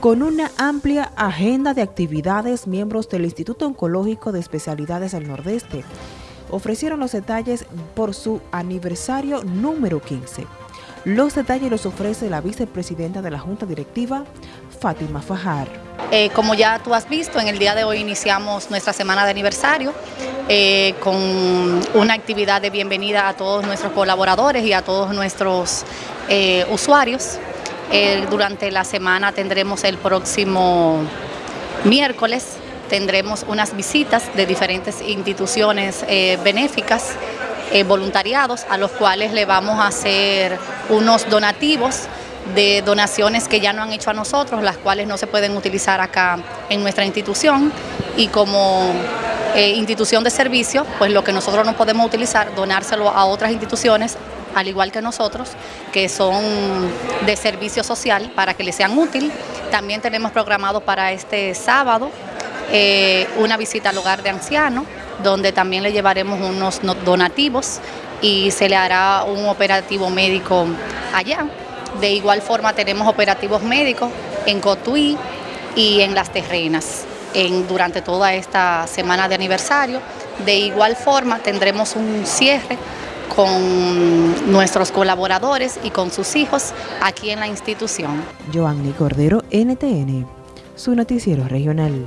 Con una amplia agenda de actividades, miembros del Instituto Oncológico de Especialidades del Nordeste ofrecieron los detalles por su aniversario número 15. Los detalles los ofrece la vicepresidenta de la Junta Directiva, Fátima Fajar. Eh, como ya tú has visto, en el día de hoy iniciamos nuestra semana de aniversario eh, con una actividad de bienvenida a todos nuestros colaboradores y a todos nuestros eh, usuarios. Durante la semana tendremos el próximo miércoles, tendremos unas visitas de diferentes instituciones benéficas eh, voluntariados a los cuales le vamos a hacer unos donativos de donaciones que ya no han hecho a nosotros, las cuales no se pueden utilizar acá en nuestra institución. Y como eh, institución de servicio, pues lo que nosotros no podemos utilizar, donárselo a otras instituciones al igual que nosotros, que son de servicio social para que les sean útil. También tenemos programado para este sábado eh, una visita al hogar de ancianos, donde también le llevaremos unos donativos y se le hará un operativo médico allá. De igual forma tenemos operativos médicos en Cotuí y en Las Terrenas en, durante toda esta semana de aniversario. De igual forma tendremos un cierre con nuestros colaboradores y con sus hijos aquí en la institución. Joanny Cordero, NTN, su noticiero regional.